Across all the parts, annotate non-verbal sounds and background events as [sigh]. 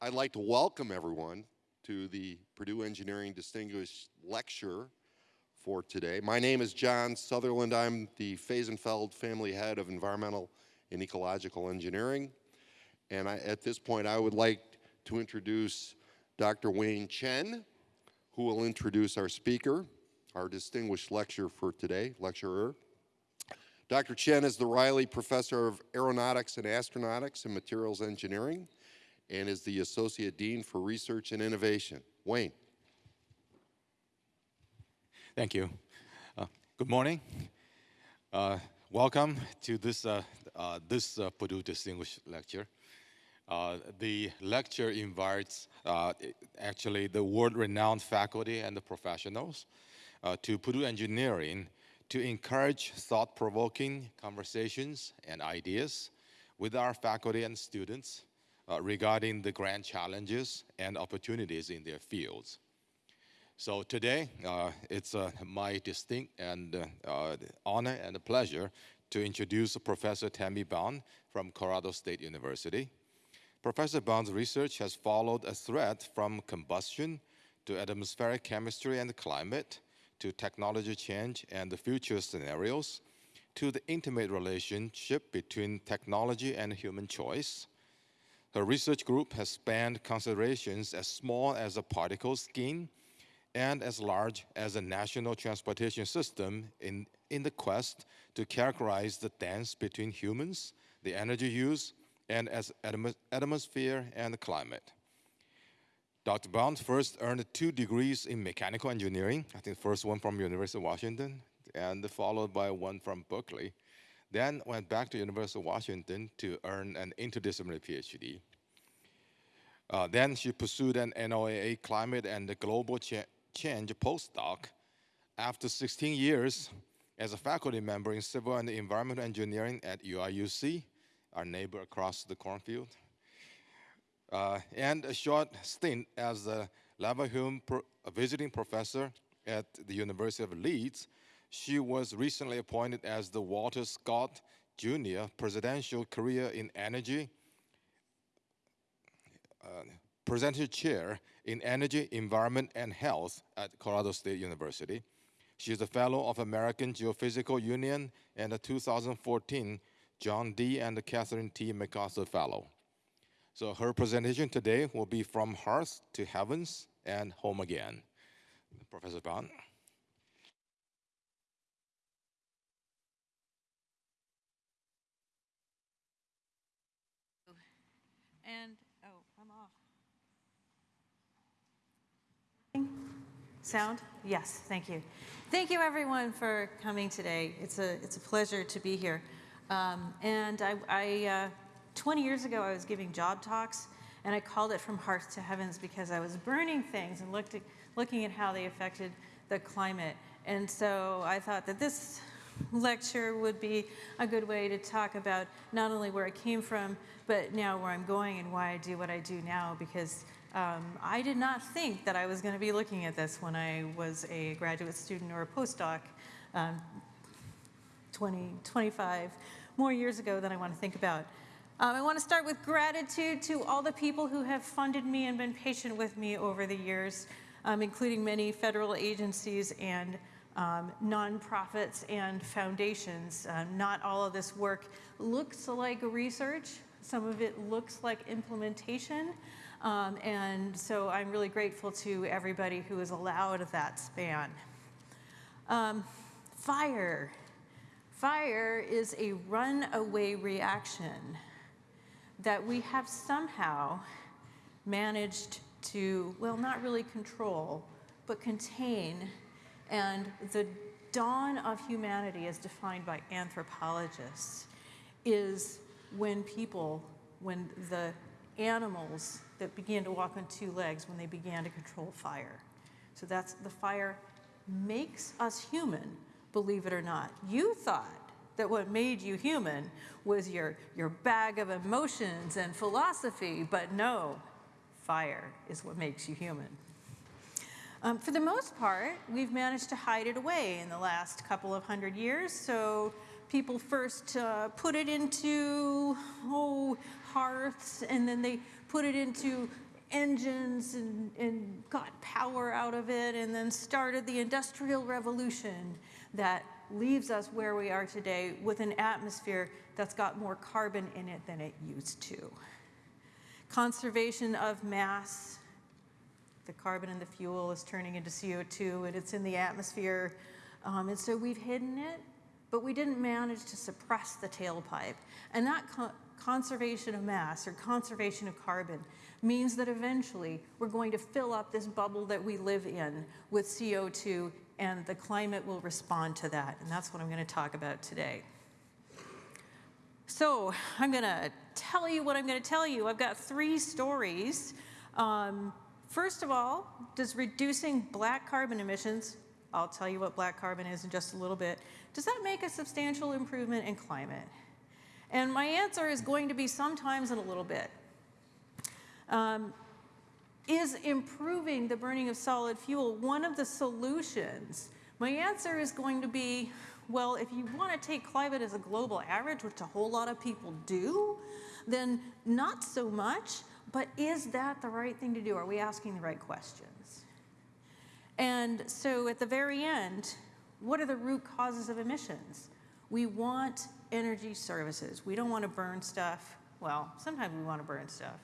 I'd like to welcome everyone to the Purdue Engineering Distinguished Lecture for today. My name is John Sutherland. I'm the Fehsenfeld Family Head of Environmental and Ecological Engineering. And I, at this point, I would like to introduce Dr. Wayne Chen, who will introduce our speaker, our distinguished lecturer for today, lecturer. Dr. Chen is the Reilly Professor of Aeronautics and Astronautics and Materials Engineering and is the Associate Dean for Research and Innovation. Wayne. Thank you. Uh, good morning. Uh, welcome to this, uh, uh this uh, Purdue Distinguished Lecture. Uh, the lecture invites actually the world-renowned faculty and the professionals to Purdue Engineering to encourage thought-provoking conversations and ideas with our faculty and students uh, regarding the grand challenges and opportunities in their fields. So today, uh, it's uh, my distinct and uh, uh, honor and pleasure to introduce Professor Tami Bond from Colorado State University. Professor Bond's research has followed a thread from combustion to atmospheric chemistry and climate, to technology change and the future scenarios, to the intimate relationship between technology and human choice, her research group has spanned considerations as small as a particle scheme and as large as a national transportation system in, in the quest to characterize the dance between humans, the energy use, and as atmosphere and climate. Dr. Bond first earned two degrees in mechanical engineering, I think the first one from University of Washington, and followed by one from Berkeley. Then went back to the University of Washington to earn an interdisciplinary PhD. Uh, then she pursued an NOAA climate and global cha change postdoc. After 16 years as a faculty member in civil and environmental engineering at UIUC, our neighbor across the cornfield, uh, and a short stint as a Leverhulme pro visiting professor at the University of Leeds, she was recently appointed as the Walter Scott Jr. Presidential Career in Energy uh, Presidential Chair in Energy, Environment, and Health at Colorado State University. She is a Fellow of American Geophysical Union and a 2014 John D. and Catherine T. MacArthur Fellow. So her presentation today will be From Hearth to Heavens and Home Again. Professor Bond. And, oh, I'm off. Sound? Yes, thank you. Thank you everyone for coming today. It's a, it's a pleasure to be here. Um, and I, I uh, 20 years ago, I was giving job talks and I called it From Hearth to Heavens because I was burning things and looked at, looking at how they affected the climate. And so I thought that this lecture would be a good way to talk about not only where I came from, but now where I'm going and why I do what I do now, because um, I did not think that I was going to be looking at this when I was a graduate student or a postdoc um, 20, 25 more years ago than I want to think about. Um, I want to start with gratitude to all the people who have funded me and been patient with me over the years, um, including many federal agencies and um, nonprofits and foundations. Uh, not all of this work looks like research. Some of it looks like implementation. Um, and so I'm really grateful to everybody who has allowed that span. Um, fire. Fire is a runaway reaction that we have somehow managed to, well, not really control, but contain and the dawn of humanity as defined by anthropologists is when people, when the animals that began to walk on two legs, when they began to control fire. So that's the fire makes us human, believe it or not. You thought that what made you human was your, your bag of emotions and philosophy, but no, fire is what makes you human. Um, for the most part, we've managed to hide it away in the last couple of hundred years. So people first uh, put it into oh, hearths, and then they put it into engines and, and got power out of it and then started the industrial revolution that leaves us where we are today with an atmosphere that's got more carbon in it than it used to. Conservation of mass, the carbon in the fuel is turning into CO2 and it's in the atmosphere. Um, and so we've hidden it, but we didn't manage to suppress the tailpipe. And that co conservation of mass or conservation of carbon means that eventually we're going to fill up this bubble that we live in with CO2 and the climate will respond to that. And that's what I'm going to talk about today. So I'm going to tell you what I'm going to tell you. I've got three stories. Um, first of all, does reducing black carbon emissions, I'll tell you what black carbon is in just a little bit, does that make a substantial improvement in climate? And my answer is going to be sometimes in a little bit. Um, is improving the burning of solid fuel one of the solutions? My answer is going to be, well, if you want to take climate as a global average, which a whole lot of people do, then not so much, but is that the right thing to do? Are we asking the right questions? And so at the very end, what are the root causes of emissions? We want energy services. We don't want to burn stuff. Well, sometimes we want to burn stuff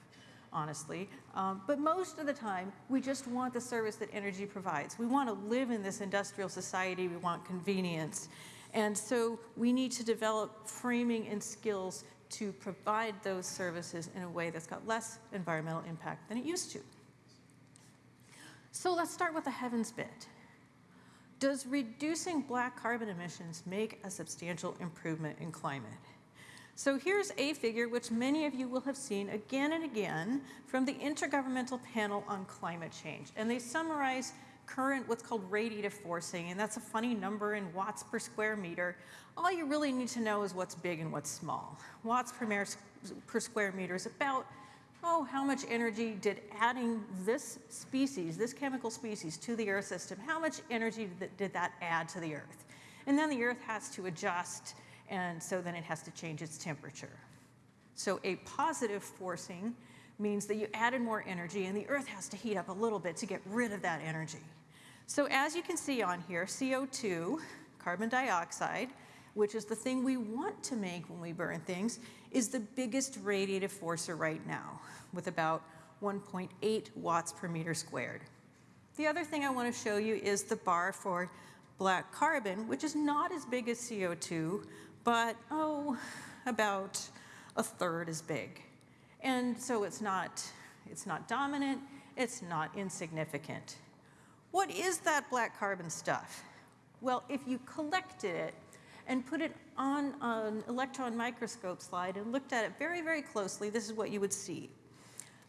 honestly. Um, but most of the time, we just want the service that energy provides. We want to live in this industrial society. We want convenience. And so we need to develop framing and skills to provide those services in a way that's got less environmental impact than it used to. So let's start with the heavens bit. Does reducing black carbon emissions make a substantial improvement in climate? So here's a figure which many of you will have seen again and again from the Intergovernmental Panel on Climate Change. And they summarize current what's called radiative forcing, and that's a funny number in watts per square meter. All you really need to know is what's big and what's small. Watts per, per square meter is about, oh, how much energy did adding this species, this chemical species to the Earth system, how much energy did that add to the Earth? And then the Earth has to adjust and so then it has to change its temperature. So a positive forcing means that you added more energy and the Earth has to heat up a little bit to get rid of that energy. So as you can see on here, CO2, carbon dioxide, which is the thing we want to make when we burn things, is the biggest radiative forcer right now, with about 1.8 watts per meter squared. The other thing I want to show you is the bar for black carbon, which is not as big as CO2, but oh, about a third as big. And so it's not, it's not dominant, it's not insignificant. What is that black carbon stuff? Well, if you collected it and put it on an electron microscope slide and looked at it very, very closely, this is what you would see.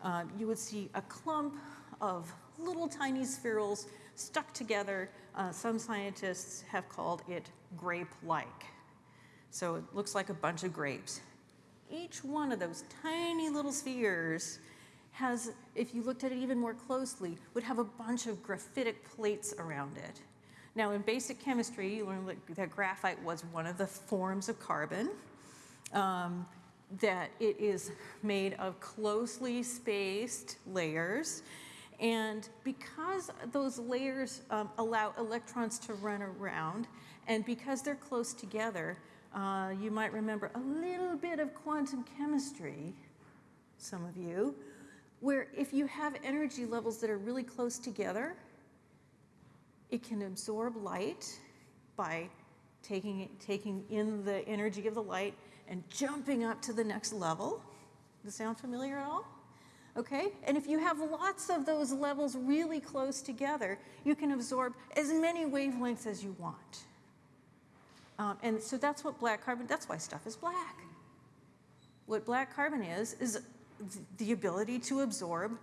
Uh, you would see a clump of little tiny spherules stuck together. Uh, some scientists have called it grape-like. So it looks like a bunch of grapes. Each one of those tiny little spheres has, if you looked at it even more closely, would have a bunch of graphitic plates around it. Now in basic chemistry, you learned that graphite was one of the forms of carbon, um, that it is made of closely spaced layers, and because those layers um, allow electrons to run around, and because they're close together, uh, you might remember a little bit of quantum chemistry, some of you, where if you have energy levels that are really close together, it can absorb light by taking, taking in the energy of the light and jumping up to the next level. Does that sound familiar at all? Okay, and if you have lots of those levels really close together, you can absorb as many wavelengths as you want. Um, and so that's what black carbon, that's why stuff is black. What black carbon is, is the ability to absorb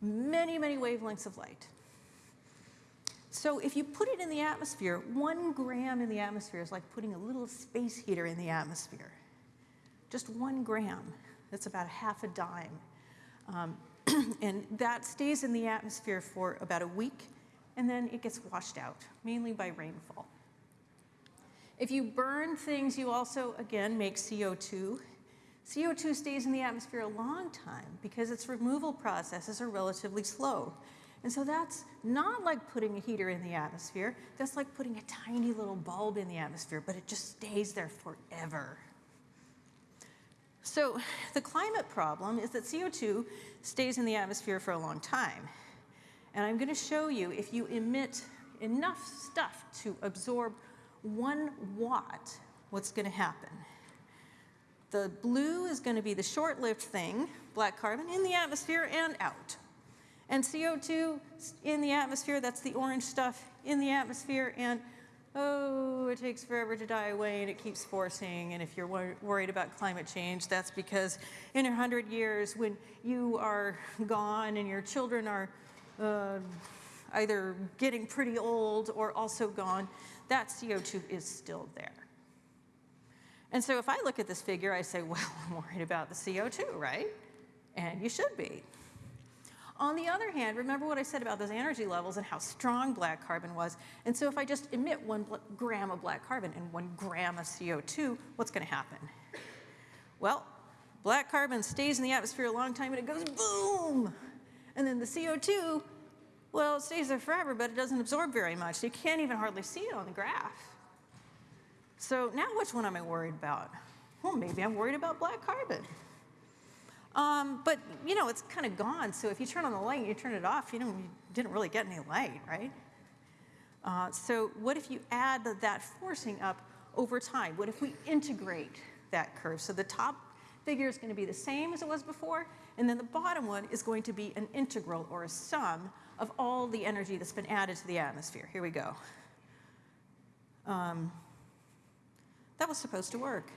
many, many wavelengths of light. So if you put it in the atmosphere, one gram in the atmosphere is like putting a little space heater in the atmosphere. Just one gram, that's about a half a dime. Um, [clears throat] and that stays in the atmosphere for about a week, and then it gets washed out, mainly by rainfall. If you burn things, you also, again, make CO2. CO2 stays in the atmosphere a long time because its removal processes are relatively slow. And so that's not like putting a heater in the atmosphere. That's like putting a tiny little bulb in the atmosphere, but it just stays there forever. So the climate problem is that CO2 stays in the atmosphere for a long time. And I'm going to show you if you emit enough stuff to absorb one watt, what's going to happen. The blue is going to be the short-lived thing, black carbon, in the atmosphere and out. And CO2 in the atmosphere, that's the orange stuff in the atmosphere, and oh, it takes forever to die away and it keeps forcing. And if you're wor worried about climate change, that's because in a 100 years, when you are gone and your children are uh, either getting pretty old or also gone, that CO2 is still there. And so if I look at this figure, I say, well, [laughs] I'm worried about the CO2, right? And you should be. On the other hand, remember what I said about those energy levels and how strong black carbon was. And so if I just emit one gram of black carbon and one gram of CO2, what's going to happen? Well, black carbon stays in the atmosphere a long time and it goes boom. And then the CO2, well, it stays there forever, but it doesn't absorb very much. You can't even hardly see it on the graph. So now which one am I worried about? Well, maybe I'm worried about black carbon. Um, but you know, it's kind of gone. So if you turn on the light and you turn it off, you, know, you didn't really get any light, right? Uh, so what if you add that forcing up over time? What if we integrate that curve? So the top figure is going to be the same as it was before, and then the bottom one is going to be an integral or a sum of all the energy that's been added to the atmosphere. Here we go. Um, that was supposed to work.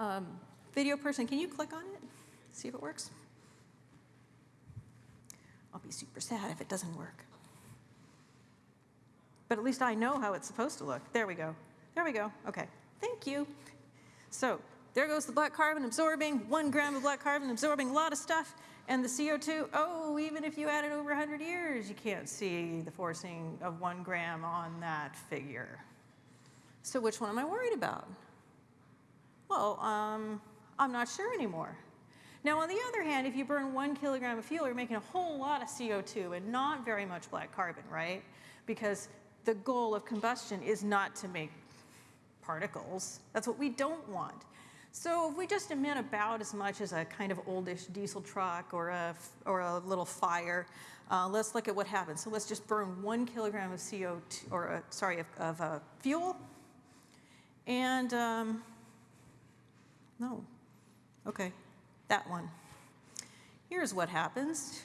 Um, video person, can you click on it? See if it works? I'll be super sad if it doesn't work. But at least I know how it's supposed to look. There we go. There we go. Okay. Thank you. So there goes the black carbon absorbing, one gram of black carbon absorbing a lot of stuff. And the CO2, oh, even if you add it over 100 years, you can't see the forcing of one gram on that figure. So which one am I worried about? Well, um, I'm not sure anymore. Now, on the other hand, if you burn one kilogram of fuel, you're making a whole lot of CO2 and not very much black carbon, right? Because the goal of combustion is not to make particles. That's what we don't want. So if we just emit about as much as a kind of oldish diesel truck or a, or a little fire, uh, let's look at what happens. So let's just burn one kilogram of CO2, or uh, sorry, of, of uh, fuel. And, um, no, okay, that one. Here's what happens.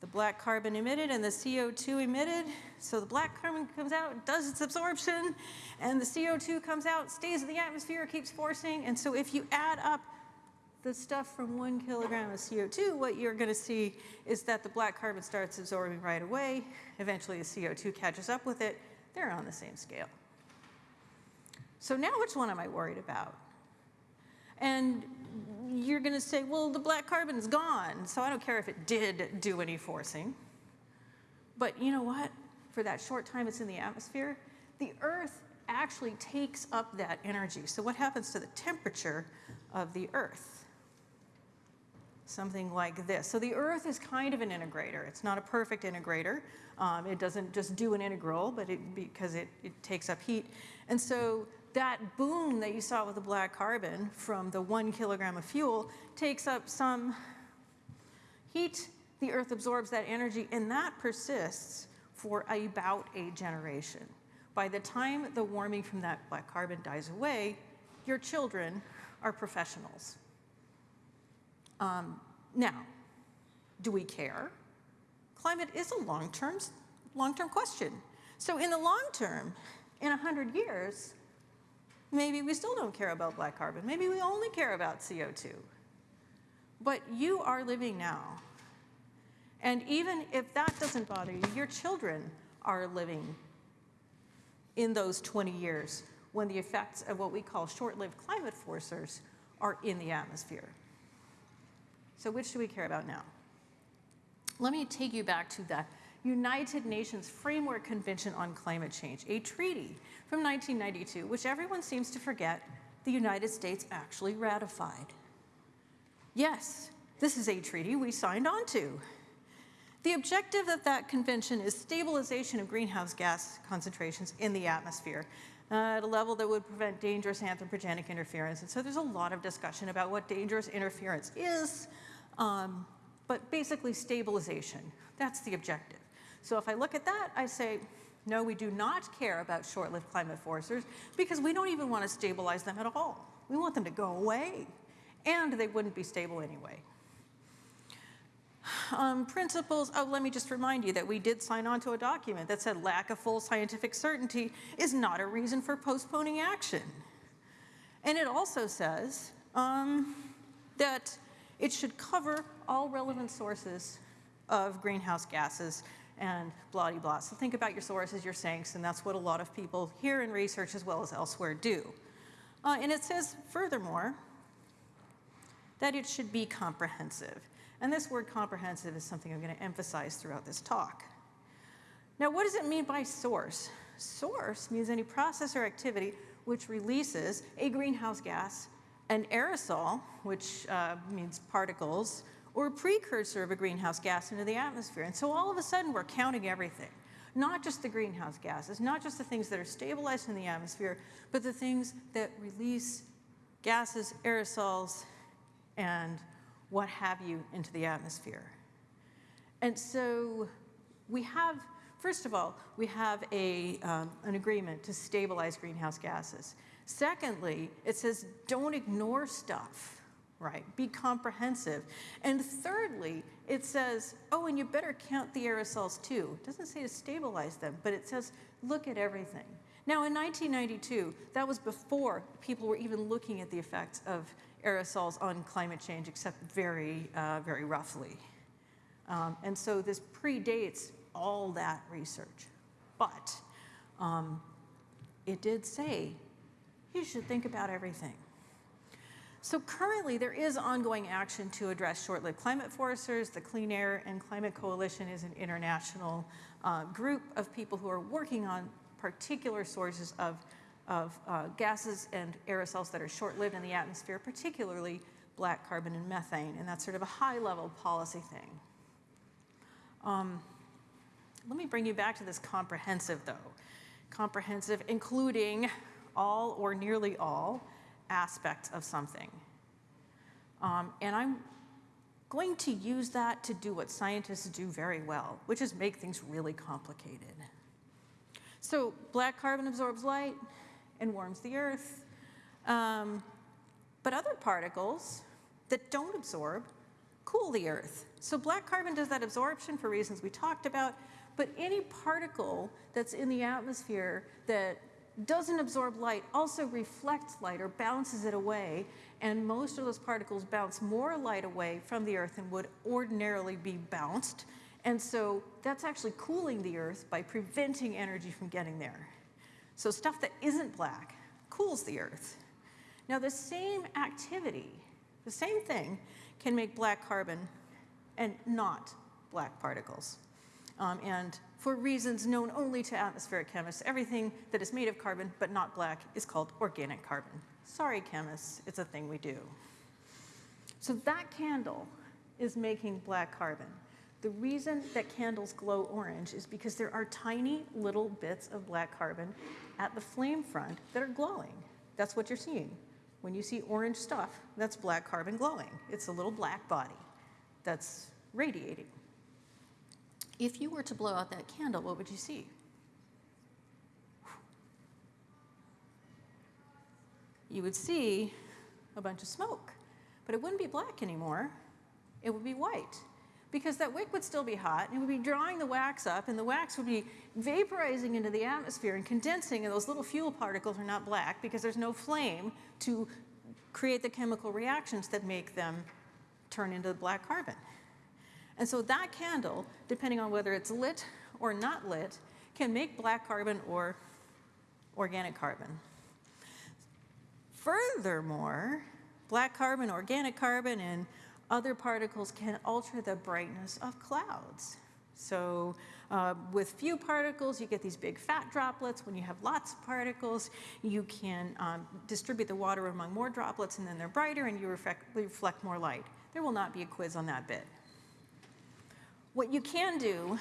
The black carbon emitted and the CO2 emitted. So the black carbon comes out, does its absorption, and the CO2 comes out, stays in the atmosphere, keeps forcing. And so if you add up the stuff from one kilogram of CO2, what you're going to see is that the black carbon starts absorbing right away. Eventually the CO2 catches up with it. They're on the same scale. So now which one am I worried about? And you're going to say, well, the black carbon's gone, so I don't care if it did do any forcing. But you know what? For that short time it's in the atmosphere, the Earth actually takes up that energy. So what happens to the temperature of the Earth? Something like this. So the Earth is kind of an integrator. It's not a perfect integrator. Um, it doesn't just do an integral, but it, because it, it takes up heat. And so that boom that you saw with the black carbon from the one kilogram of fuel takes up some heat, the earth absorbs that energy, and that persists for about a generation. By the time the warming from that black carbon dies away, your children are professionals. Um, now, do we care? Climate is a long-term long-term question. So in the long term, in 100 years, Maybe we still don't care about black carbon. Maybe we only care about CO2. But you are living now. And even if that doesn't bother you, your children are living in those 20 years when the effects of what we call short-lived climate forcers are in the atmosphere. So which do we care about now? Let me take you back to the United Nations Framework Convention on Climate Change, a treaty from 1992, which everyone seems to forget the United States actually ratified. Yes, this is a treaty we signed on to. The objective of that convention is stabilization of greenhouse gas concentrations in the atmosphere uh, at a level that would prevent dangerous anthropogenic interference. And so there's a lot of discussion about what dangerous interference is, um, but basically stabilization. That's the objective. So if I look at that, I say, no, we do not care about short-lived climate forcers because we don't even want to stabilize them at all. We want them to go away, and they wouldn't be stable anyway. Um, principles, oh, let me just remind you that we did sign on to a document that said lack of full scientific certainty is not a reason for postponing action. And it also says um, that it should cover all relevant sources of greenhouse gases and blah, blah. So think about your sources, your sinks, and that's what a lot of people here in research as well as elsewhere do. Uh, and it says, furthermore, that it should be comprehensive. And this word comprehensive is something I'm going to emphasize throughout this talk. Now, what does it mean by source? Source means any process or activity which releases a greenhouse gas, an aerosol, which uh, means particles, or a precursor of a greenhouse gas into the atmosphere. And so all of a sudden, we're counting everything. Not just the greenhouse gases, not just the things that are stabilized in the atmosphere, but the things that release gases, aerosols, and what have you into the atmosphere. And so we have, first of all, we have a, um, an agreement to stabilize greenhouse gases. Secondly, it says don't ignore stuff, right? Be comprehensive. And thirdly, it says, oh, and you better count the aerosols too. It doesn't say to stabilize them, but it says look at everything. Now, in 1992, that was before people were even looking at the effects of aerosols on climate change, except very, uh, very roughly. Um, and so this predates all that research. But um, it did say you should think about everything. So currently, there is ongoing action to address short-lived climate forcers. The Clean Air and Climate Coalition is an international uh, group of people who are working on particular sources of of uh, gases and aerosols that are short-lived in the atmosphere, particularly black carbon and methane, and that's sort of a high-level policy thing. Um, let me bring you back to this comprehensive, though. Comprehensive, including all or nearly all aspects of something. Um, and I'm going to use that to do what scientists do very well, which is make things really complicated. So black carbon absorbs light, and warms the earth. Um, but other particles that don't absorb cool the earth. So black carbon does that absorption for reasons we talked about, but any particle that's in the atmosphere that doesn't absorb light also reflects light or bounces it away, and most of those particles bounce more light away from the earth than would ordinarily be bounced. And so that's actually cooling the earth by preventing energy from getting there. So stuff that isn't black cools the earth. Now the same activity, the same thing, can make black carbon and not black particles. Um, and for reasons known only to atmospheric chemists, everything that is made of carbon but not black is called organic carbon. Sorry, chemists, it's a thing we do. So that candle is making black carbon. The reason that candles glow orange is because there are tiny little bits of black carbon at the flame front that are glowing. That's what you're seeing. When you see orange stuff, that's black carbon glowing. It's a little black body that's radiating. If you were to blow out that candle, what would you see? You would see a bunch of smoke, but it wouldn't be black anymore. It would be white because that wick would still be hot and it would be drawing the wax up and the wax would be vaporizing into the atmosphere and condensing and those little fuel particles are not black because there's no flame to create the chemical reactions that make them turn into black carbon. And so that candle, depending on whether it's lit or not lit, can make black carbon or organic carbon. Furthermore, black carbon, organic carbon, and other particles can alter the brightness of clouds. So uh, with few particles, you get these big fat droplets. When you have lots of particles, you can um, distribute the water among more droplets, and then they're brighter, and you reflect, reflect more light. There will not be a quiz on that bit. What you can do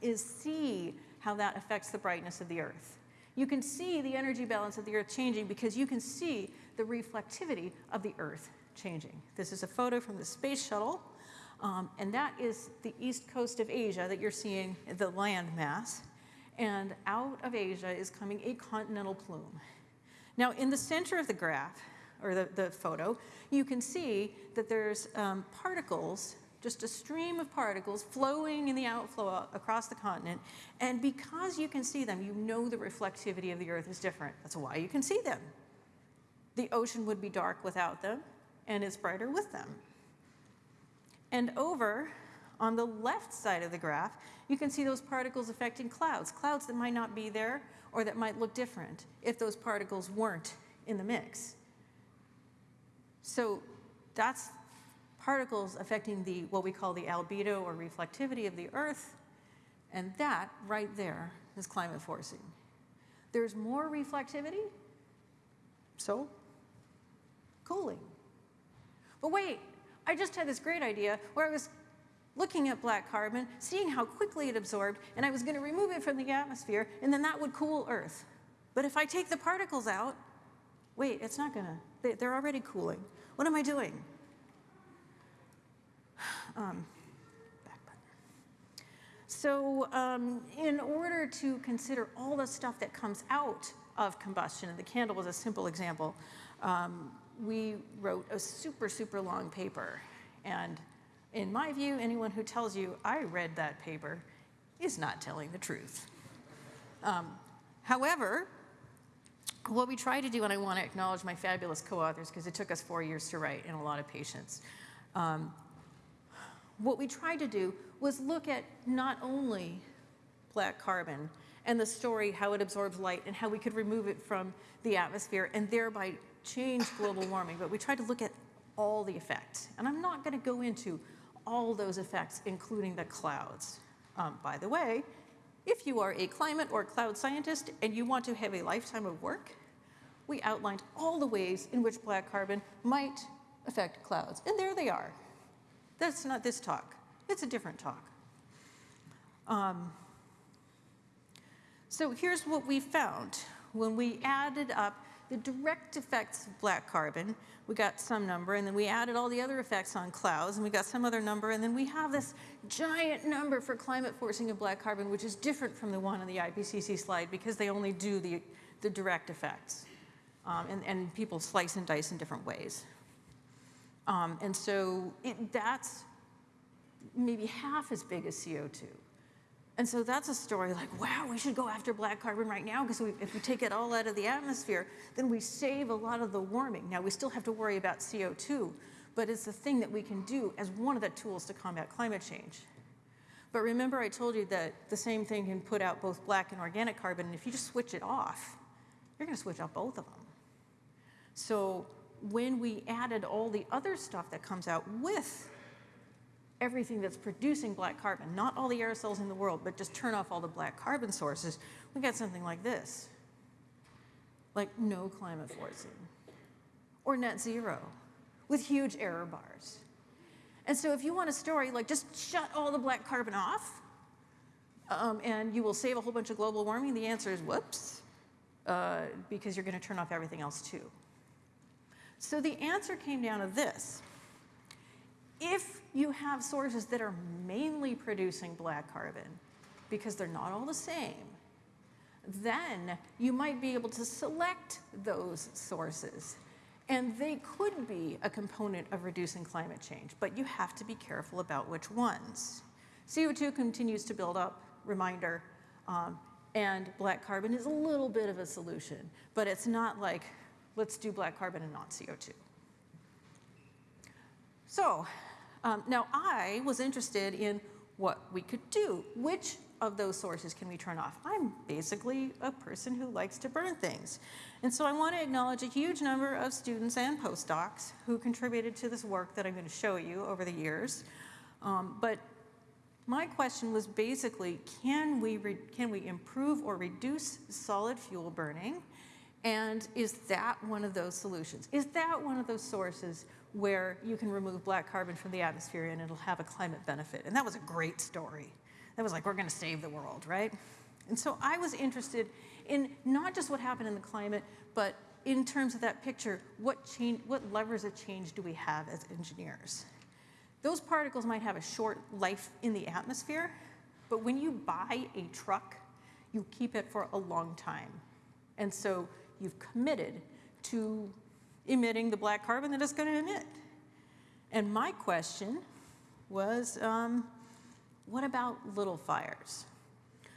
is see how that affects the brightness of the Earth. You can see the energy balance of the Earth changing because you can see the reflectivity of the Earth changing. This is a photo from the space shuttle, um, and that is the east coast of Asia that you're seeing, the land mass. And out of Asia is coming a continental plume. Now, in the center of the graph, or the, the photo, you can see that there's um, particles just a stream of particles flowing in the outflow across the continent. And because you can see them, you know the reflectivity of the Earth is different. That's why you can see them. The ocean would be dark without them, and it's brighter with them. And over on the left side of the graph, you can see those particles affecting clouds, clouds that might not be there or that might look different if those particles weren't in the mix. So that's particles affecting the, what we call the albedo or reflectivity of the Earth, and that right there is climate forcing. There's more reflectivity, so cooling. But wait, I just had this great idea where I was looking at black carbon, seeing how quickly it absorbed, and I was going to remove it from the atmosphere, and then that would cool Earth. But if I take the particles out, wait, it's not going to, they're already cooling. What am I doing? Um. So um, in order to consider all the stuff that comes out of combustion, and the candle was a simple example, um, we wrote a super, super long paper. And in my view, anyone who tells you I read that paper is not telling the truth. Um, however, what we try to do, and I want to acknowledge my fabulous co-authors because it took us four years to write and a lot of patience. What we tried to do was look at not only black carbon and the story, how it absorbs light and how we could remove it from the atmosphere and thereby change global [laughs] warming, but we tried to look at all the effects. And I'm not going to go into all those effects, including the clouds. Um, by the way, if you are a climate or cloud scientist and you want to have a lifetime of work, we outlined all the ways in which black carbon might affect clouds. And there they are. That's not this talk. It's a different talk. Um, so here's what we found. When we added up the direct effects of black carbon, we got some number, and then we added all the other effects on clouds, and we got some other number, and then we have this giant number for climate forcing of black carbon, which is different from the one on the IPCC slide because they only do the, the direct effects. Um, and, and people slice and dice in different ways. Um, and so it, that's maybe half as big as CO2. And so that's a story like, wow, we should go after black carbon right now because if we take it all out of the atmosphere, then we save a lot of the warming. Now, we still have to worry about CO2, but it's the thing that we can do as one of the tools to combat climate change. But remember I told you that the same thing can put out both black and organic carbon, and if you just switch it off, you're gonna switch out both of them. So when we added all the other stuff that comes out with everything that's producing black carbon, not all the aerosols in the world, but just turn off all the black carbon sources, we got something like this. Like no climate forcing or net zero with huge error bars. And so if you want a story, like just shut all the black carbon off um, and you will save a whole bunch of global warming, the answer is whoops, uh, because you're gonna turn off everything else too. So the answer came down to this. If you have sources that are mainly producing black carbon, because they're not all the same, then you might be able to select those sources. And they could be a component of reducing climate change, but you have to be careful about which ones. CO2 continues to build up, reminder, um, and black carbon is a little bit of a solution, but it's not like let's do black carbon and not CO2. So um, now I was interested in what we could do. Which of those sources can we turn off? I'm basically a person who likes to burn things. And so I want to acknowledge a huge number of students and postdocs who contributed to this work that I'm going to show you over the years. Um, but My question was basically, can we, can we improve or reduce solid fuel burning? And is that one of those solutions? Is that one of those sources where you can remove black carbon from the atmosphere and it'll have a climate benefit? And that was a great story. That was like, we're going to save the world, right? And so I was interested in not just what happened in the climate, but in terms of that picture, what, change, what levers of change do we have as engineers? Those particles might have a short life in the atmosphere, but when you buy a truck, you keep it for a long time. And so you've committed to emitting the black carbon that it's going to emit. And my question was, um, what about little fires?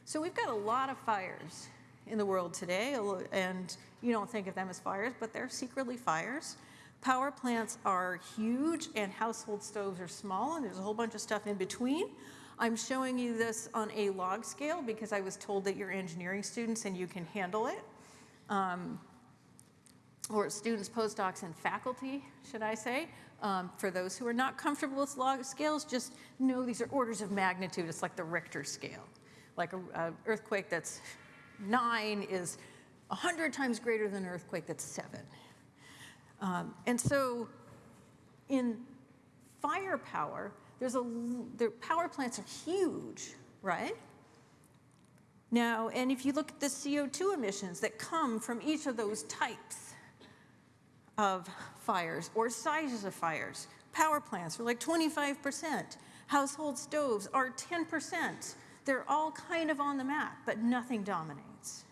So we've got a lot of fires in the world today, and you don't think of them as fires, but they're secretly fires. Power plants are huge and household stoves are small, and there's a whole bunch of stuff in between. I'm showing you this on a log scale because I was told that you're engineering students and you can handle it. Um, or students, postdocs, and faculty, should I say. Um, for those who are not comfortable with log scales, just know these are orders of magnitude. It's like the Richter scale. Like an earthquake that's nine is 100 times greater than an earthquake that's seven. Um, and so in firepower, there's a, the power plants are huge, right? Now, and if you look at the CO2 emissions that come from each of those types of fires or sizes of fires, power plants are like 25%, household stoves are 10%. They're all kind of on the map, but nothing dominates.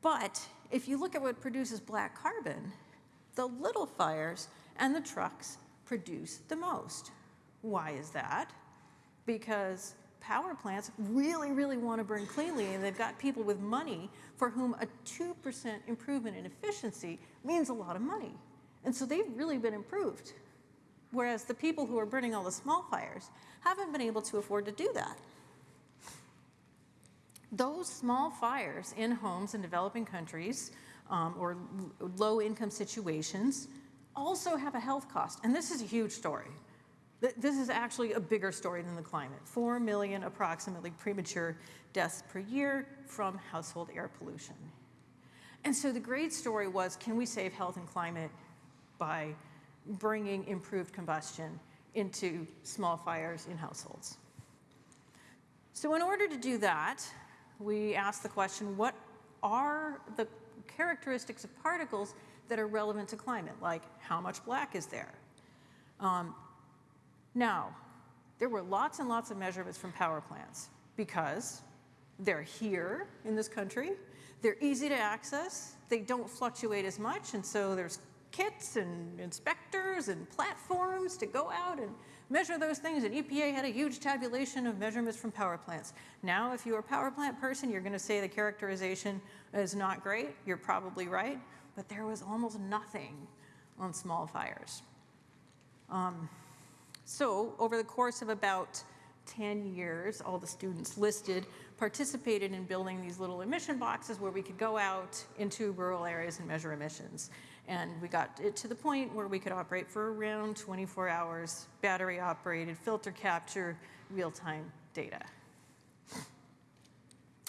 But if you look at what produces black carbon, the little fires and the trucks produce the most. Why is that? Because power plants really, really want to burn cleanly, and they've got people with money for whom a 2% improvement in efficiency means a lot of money. And so they've really been improved. Whereas the people who are burning all the small fires haven't been able to afford to do that. Those small fires in homes in developing countries um, or low income situations also have a health cost. And this is a huge story. This is actually a bigger story than the climate. Four million approximately premature deaths per year from household air pollution. And so the great story was, can we save health and climate by bringing improved combustion into small fires in households? So in order to do that, we asked the question, what are the characteristics of particles that are relevant to climate, like how much black is there? Um, now, there were lots and lots of measurements from power plants because they're here in this country, they're easy to access, they don't fluctuate as much, and so there's kits and inspectors and platforms to go out and measure those things, and EPA had a huge tabulation of measurements from power plants. Now, if you're a power plant person, you're gonna say the characterization is not great. You're probably right, but there was almost nothing on small fires. Um, so over the course of about 10 years, all the students listed participated in building these little emission boxes where we could go out into rural areas and measure emissions. And we got it to the point where we could operate for around 24 hours, battery operated, filter capture, real-time data.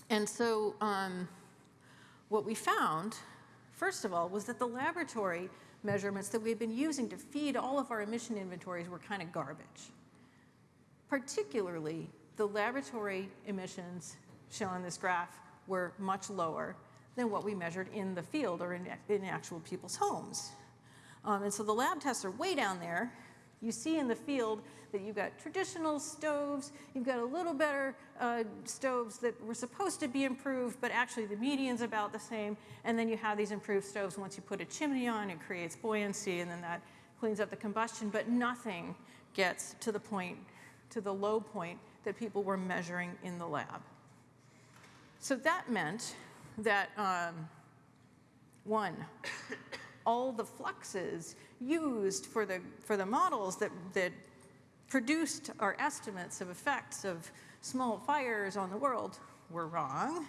And so um, what we found, first of all, was that the laboratory measurements that we've been using to feed all of our emission inventories were kind of garbage. Particularly, the laboratory emissions shown in this graph were much lower than what we measured in the field or in, in actual people's homes. Um, and so the lab tests are way down there. You see in the field that you've got traditional stoves, you've got a little better uh, stoves that were supposed to be improved, but actually the median's about the same. And then you have these improved stoves. Once you put a chimney on, it creates buoyancy, and then that cleans up the combustion. But nothing gets to the point, to the low point that people were measuring in the lab. So that meant that um, one, all the fluxes used for the, for the models that, that produced our estimates of effects of small fires on the world were wrong.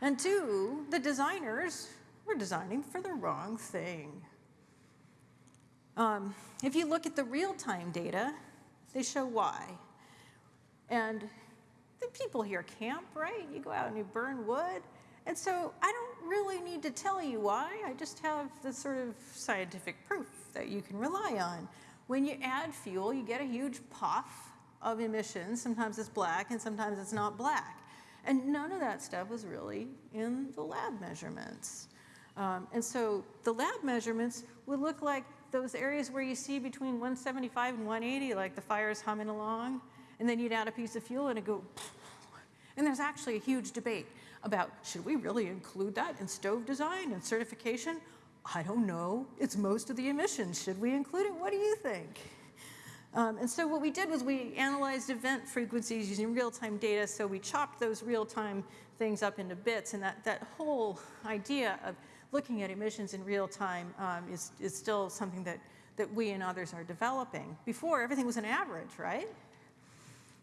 And two, the designers were designing for the wrong thing. Um, if you look at the real-time data, they show why. And the people here camp, right? You go out and you burn wood. And so I don't really need to tell you why. I just have the sort of scientific proof that you can rely on. When you add fuel, you get a huge puff of emissions. Sometimes it's black and sometimes it's not black. And none of that stuff was really in the lab measurements. Um, and so the lab measurements would look like those areas where you see between 175 and 180, like the fire's humming along, and then you'd add a piece of fuel and it go, [laughs] and there's actually a huge debate about should we really include that in stove design and certification? I don't know. It's most of the emissions. Should we include it? What do you think? Um, and so what we did was we analyzed event frequencies using real-time data. So we chopped those real-time things up into bits. And that, that whole idea of looking at emissions in real time um, is, is still something that, that we and others are developing. Before, everything was an average, right?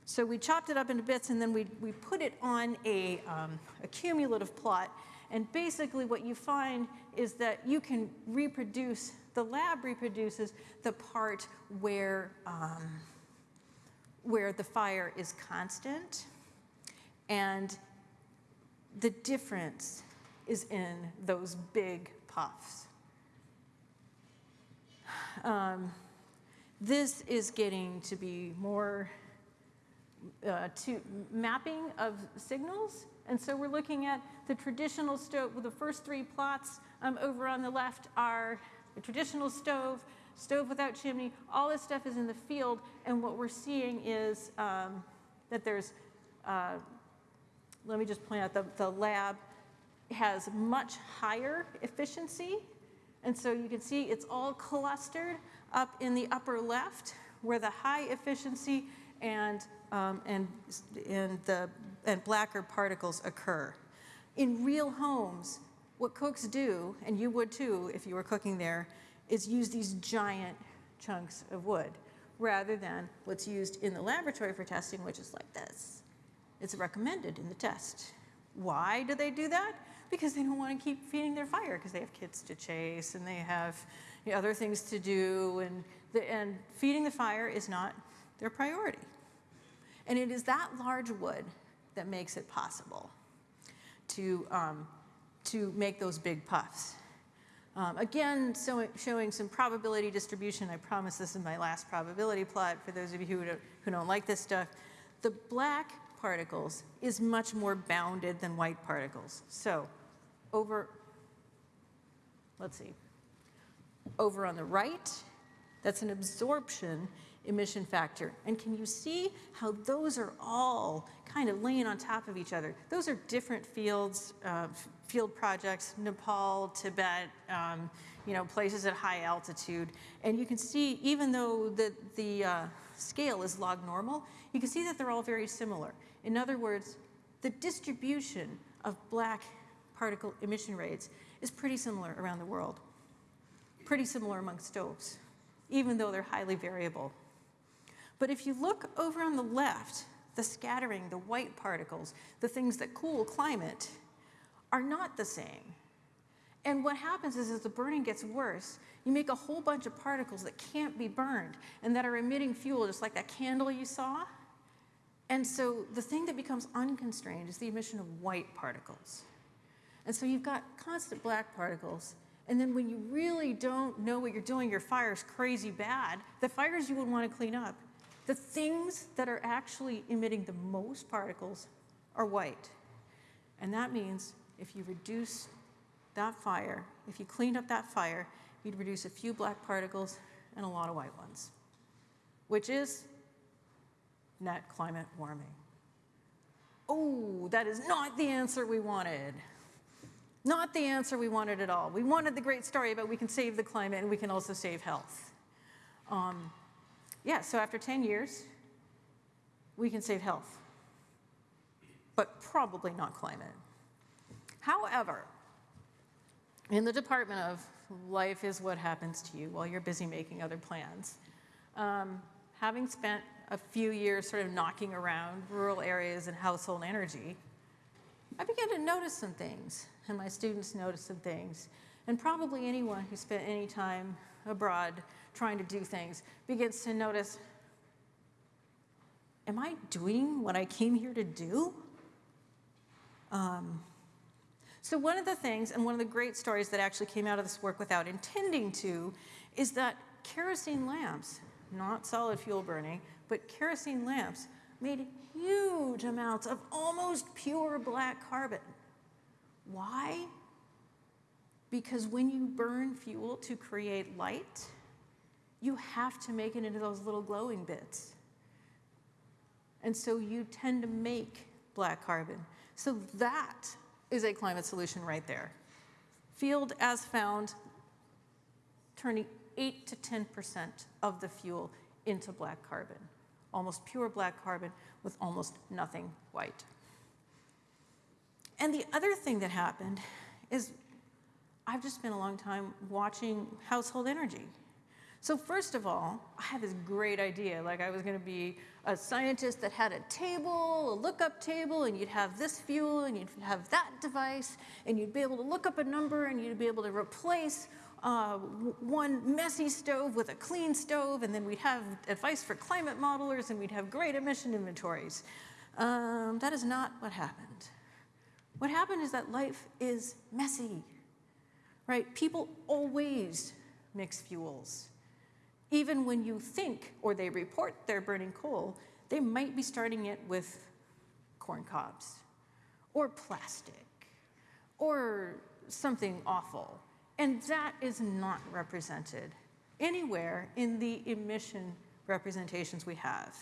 So we chopped it up into bits and then we, we put it on a, um, a cumulative plot. And basically what you find is that you can reproduce, the lab reproduces the part where, um, where the fire is constant. And the difference is in those big puffs. Um, this is getting to be more uh, to mapping of signals. And so we're looking at the traditional stove, well, the first three plots um, over on the left are the traditional stove, stove without chimney, all this stuff is in the field. And what we're seeing is um, that there's, uh, let me just point out, the, the lab has much higher efficiency. And so you can see it's all clustered up in the upper left where the high efficiency and, um, and, and, the, and blacker particles occur. In real homes, what cooks do, and you would too if you were cooking there, is use these giant chunks of wood rather than what's used in the laboratory for testing, which is like this. It's recommended in the test. Why do they do that? Because they don't want to keep feeding their fire because they have kids to chase and they have you know, other things to do and, the, and feeding the fire is not their priority. And it is that large wood that makes it possible to, um, to make those big puffs. Um, again, so, showing some probability distribution. I promise this is my last probability plot for those of you who don't, who don't like this stuff. The black particles is much more bounded than white particles. So over, let's see, over on the right, that's an absorption emission factor. And can you see how those are all kind of laying on top of each other? Those are different fields, uh, field projects, Nepal, Tibet, um, you know, places at high altitude. And you can see, even though the, the uh, scale is log normal, you can see that they're all very similar. In other words, the distribution of black particle emission rates is pretty similar around the world, pretty similar among stoves, even though they're highly variable. But if you look over on the left, the scattering, the white particles, the things that cool climate, are not the same. And what happens is as the burning gets worse, you make a whole bunch of particles that can't be burned and that are emitting fuel, just like that candle you saw. And so the thing that becomes unconstrained is the emission of white particles. And so you've got constant black particles. And then when you really don't know what you're doing, your fire's crazy bad, the fires you would want to clean up, the things that are actually emitting the most particles are white. And that means if you reduce that fire, if you cleaned up that fire, you'd reduce a few black particles and a lot of white ones, which is net climate warming. Oh, that is not the answer we wanted. Not the answer we wanted at all. We wanted the great story about we can save the climate and we can also save health. Um, yeah, so after 10 years, we can save health, but probably not climate. However, in the Department of Life is what happens to you while you're busy making other plans, um, having spent a few years sort of knocking around rural areas and household energy, I began to notice some things, and my students noticed some things. And probably anyone who spent any time abroad trying to do things begins to notice am I doing what I came here to do? Um, so one of the things, and one of the great stories that actually came out of this work without intending to, is that kerosene lamps, not solid fuel burning, but kerosene lamps made huge amounts of almost pure black carbon. Why? Because when you burn fuel to create light, you have to make it into those little glowing bits. And so you tend to make black carbon. So that is a climate solution right there. Field as found, turning 8 to 10% of the fuel into black carbon, almost pure black carbon with almost nothing white. And the other thing that happened is I've just spent a long time watching household energy. So first of all, I had this great idea, like I was gonna be a scientist that had a table, a lookup table, and you'd have this fuel, and you'd have that device, and you'd be able to look up a number, and you'd be able to replace uh, one messy stove with a clean stove, and then we'd have advice for climate modelers, and we'd have great emission inventories. Um, that is not what happened. What happened is that life is messy, right? People always mix fuels. Even when you think or they report they're burning coal, they might be starting it with corn cobs or plastic or something awful. And that is not represented anywhere in the emission representations we have.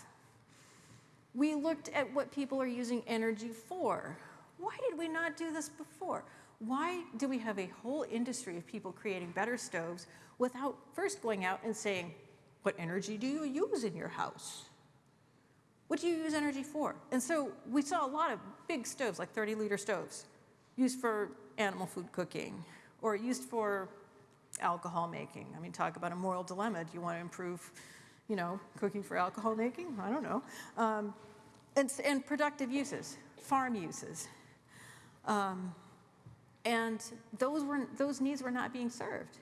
We looked at what people are using energy for. Why did we not do this before? Why do we have a whole industry of people creating better stoves without first going out and saying, what energy do you use in your house? What do you use energy for? And so we saw a lot of big stoves, like 30 liter stoves, used for animal food cooking or used for alcohol making. I mean, talk about a moral dilemma. Do you want to improve, you know, cooking for alcohol making? I don't know. Um, and, and productive uses, farm uses. Um, and those, were, those needs were not being served.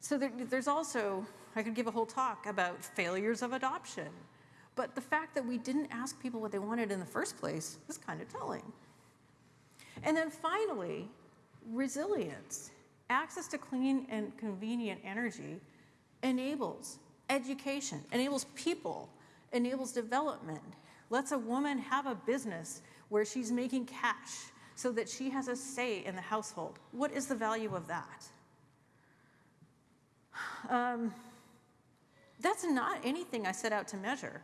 So there, there's also, I could give a whole talk about failures of adoption. But the fact that we didn't ask people what they wanted in the first place is kind of telling. And then finally, resilience. Access to clean and convenient energy enables education, enables people, enables development, lets a woman have a business where she's making cash so that she has a say in the household. What is the value of that? Um, that's not anything I set out to measure.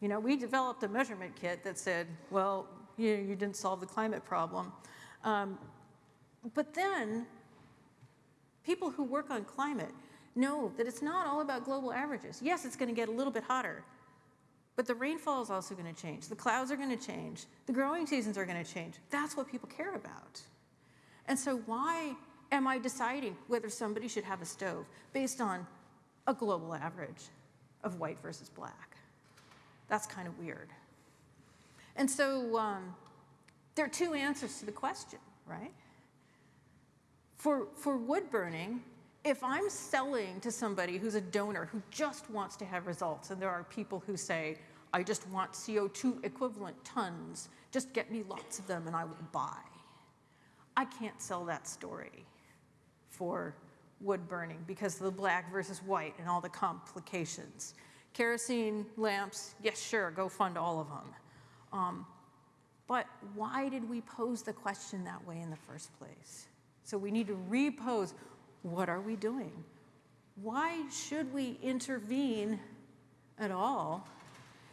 You know, we developed a measurement kit that said, well, you, you didn't solve the climate problem. Um, but then, people who work on climate know that it's not all about global averages. Yes, it's going to get a little bit hotter, but the rainfall is also going to change. The clouds are going to change. The growing seasons are going to change. That's what people care about. And so why am I deciding whether somebody should have a stove based on a global average of white versus black? That's kind of weird. And so um, there are two answers to the question, right? For, for wood burning, if I'm selling to somebody who's a donor who just wants to have results, and there are people who say, I just want CO2 equivalent tons, just get me lots of them and I will buy. I can't sell that story for wood burning because of the black versus white and all the complications. Kerosene lamps, yes, sure, go fund all of them. Um, but why did we pose the question that way in the first place? So we need to repose, what are we doing? Why should we intervene at all?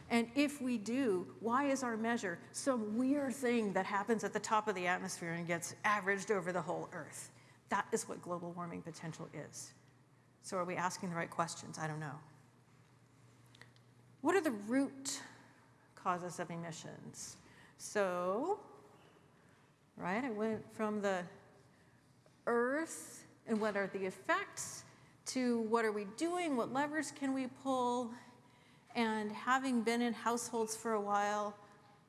And if we do, why is our measure some weird thing that happens at the top of the atmosphere and gets averaged over the whole Earth? That is what global warming potential is. So are we asking the right questions? I don't know. What are the root causes of emissions? So, right, I went from the Earth and what are the effects to what are we doing, what levers can we pull, and having been in households for a while,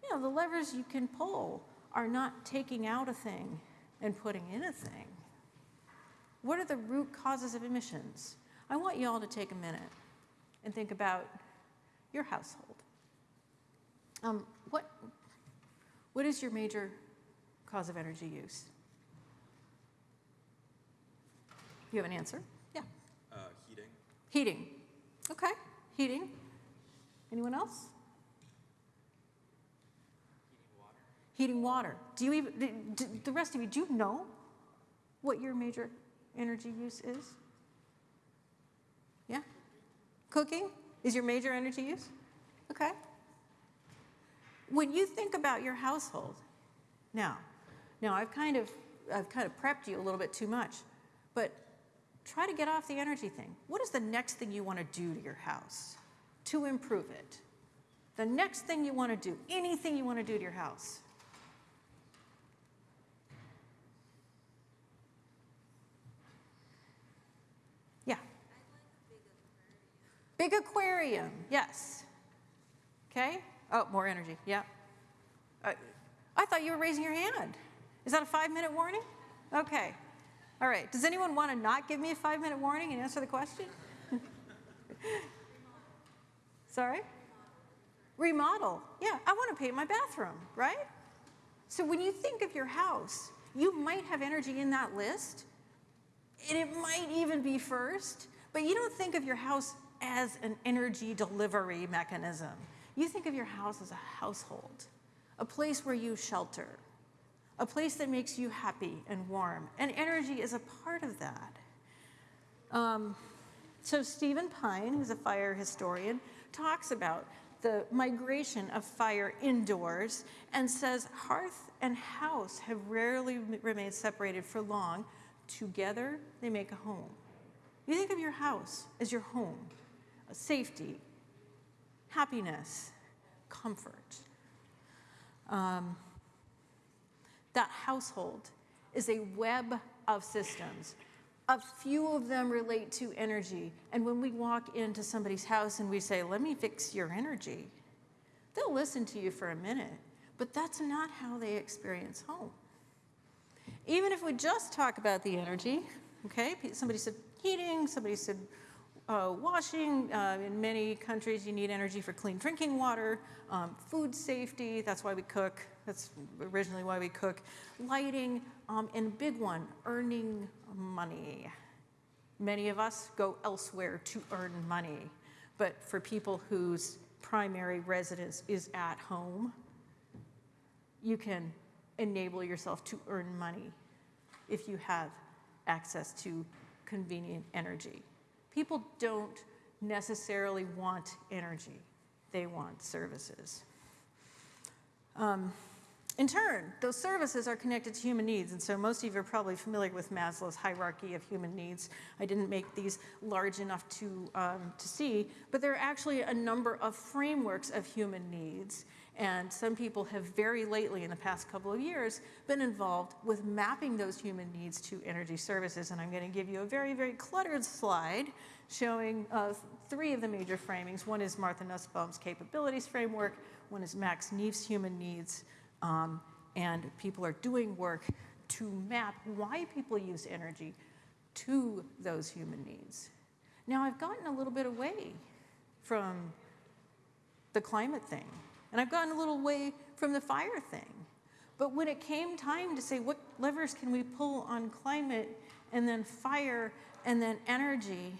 you know, the levers you can pull are not taking out a thing and putting in a thing. What are the root causes of emissions? I want you all to take a minute and think about your household. Um, what, what is your major cause of energy use? You have an answer? Yeah. Uh, heating. Heating. Okay, heating. Anyone else? Heating water. Heating water. Do you even, do, do, the rest of you, do you know what your major energy use is? Yeah? Cooking is your major energy use? Okay. When you think about your household, now, now I've kind of, I've kind of prepped you a little bit too much, but try to get off the energy thing. What is the next thing you want to do to your house to improve it? The next thing you want to do, anything you want to do to your house. Yeah. Big aquarium, yes. Okay. Oh, more energy. Yeah. Uh, I thought you were raising your hand. Is that a five minute warning? Okay. All right. Does anyone want to not give me a five minute warning and answer the question? [laughs] Sorry? Remodel. Yeah, I want to paint my bathroom, right? So when you think of your house, you might have energy in that list, and it might even be first, but you don't think of your house as an energy delivery mechanism. You think of your house as a household, a place where you shelter, a place that makes you happy and warm, and energy is a part of that. Um, so Stephen Pyne, who's a fire historian, talks about the migration of fire indoors and says hearth and house have rarely remained separated for long. Together, they make a home. You think of your house as your home, safety, happiness, comfort. Um, that household is a web of systems. A few of them relate to energy. And when we walk into somebody's house and we say, Let me fix your energy, they'll listen to you for a minute, but that's not how they experience home. Even if we just talk about the energy, okay, somebody said heating, somebody said uh, washing. Uh, in many countries, you need energy for clean drinking water, um, food safety, that's why we cook. That's originally why we cook. Lighting, um, and big one, earning money. Many of us go elsewhere to earn money, but for people whose primary residence is at home, you can enable yourself to earn money if you have access to convenient energy. People don't necessarily want energy, they want services. Um, in turn, those services are connected to human needs, and so most of you are probably familiar with Maslow's hierarchy of human needs. I didn't make these large enough to, um, to see, but there are actually a number of frameworks of human needs, and some people have very lately, in the past couple of years, been involved with mapping those human needs to energy services, and I'm going to give you a very, very cluttered slide showing uh, three of the major framings. One is Martha Nussbaum's capabilities framework, one is Max Neef's human needs, um, and people are doing work to map why people use energy to those human needs. Now, I've gotten a little bit away from the climate thing, and I've gotten a little way from the fire thing. But when it came time to say what levers can we pull on climate and then fire and then energy,